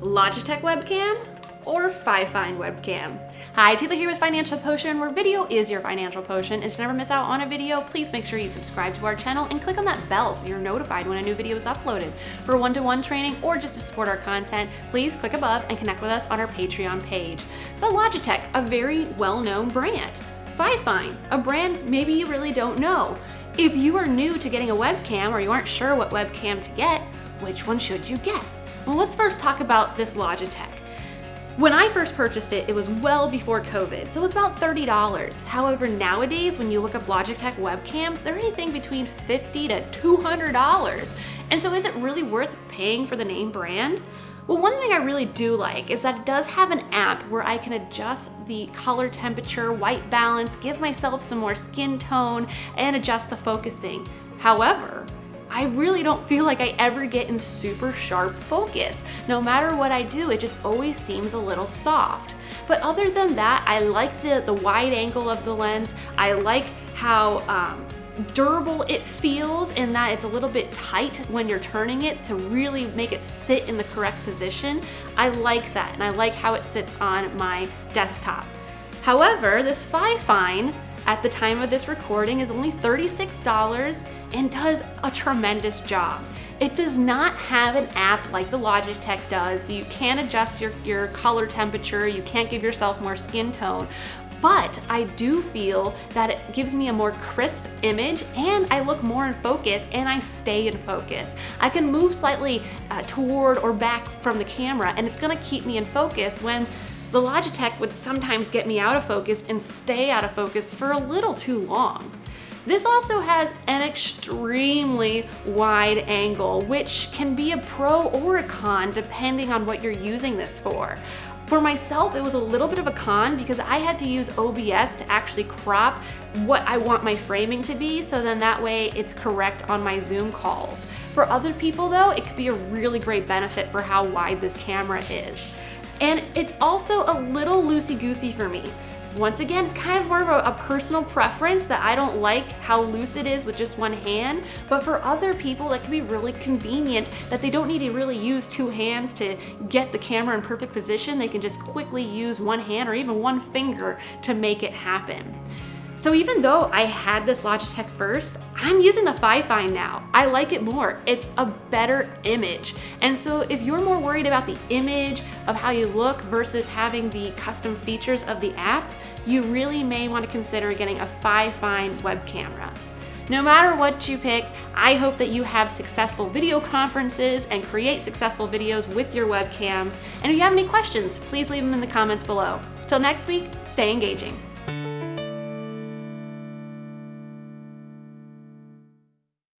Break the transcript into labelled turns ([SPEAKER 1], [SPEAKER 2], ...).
[SPEAKER 1] Logitech webcam or Fifine webcam. Hi, Taylor here with Financial Potion, where video is your financial potion. And to never miss out on a video, please make sure you subscribe to our channel and click on that bell so you're notified when a new video is uploaded. For one-to-one -one training or just to support our content, please click above and connect with us on our Patreon page. So Logitech, a very well-known brand. Fifine, a brand maybe you really don't know. If you are new to getting a webcam or you aren't sure what webcam to get, which one should you get? Well, let's first talk about this Logitech. When I first purchased it, it was well before COVID, so it was about $30. However, nowadays, when you look up Logitech webcams, they're anything between 50 to $200. And so is it really worth paying for the name brand? Well, one thing I really do like is that it does have an app where I can adjust the color temperature, white balance, give myself some more skin tone, and adjust the focusing. However, I really don't feel like I ever get in super sharp focus. No matter what I do, it just always seems a little soft. But other than that, I like the, the wide angle of the lens. I like how um, durable it feels in that it's a little bit tight when you're turning it to really make it sit in the correct position. I like that and I like how it sits on my desktop. However, this Fifine at the time of this recording is only $36 and does a tremendous job. It does not have an app like the Logitech does, so you can't adjust your, your color temperature, you can't give yourself more skin tone, but I do feel that it gives me a more crisp image and I look more in focus and I stay in focus. I can move slightly uh, toward or back from the camera and it's gonna keep me in focus when the Logitech would sometimes get me out of focus and stay out of focus for a little too long. This also has an extremely wide angle, which can be a pro or a con depending on what you're using this for. For myself, it was a little bit of a con because I had to use OBS to actually crop what I want my framing to be, so then that way it's correct on my Zoom calls. For other people though, it could be a really great benefit for how wide this camera is. And it's also a little loosey-goosey for me. Once again, it's kind of more of a, a, personal preference that I don't like how loose it is with just one hand, but for other people, it can be really convenient that they don't need to really use two hands to get the camera in perfect position. They can just quickly use one hand or even one finger to make it happen. So even though I had this Logitech first, I'm using the Fifine now. I like it more. It's a better image. And so if you're more worried about the image of how you look versus having the custom features of the app, you really may want to consider getting a Fifine web camera. No matter what you pick, I hope that you have successful video conferences and create successful videos with your webcams. And if you have any questions, please leave them in the comments below. Till next week, stay engaging.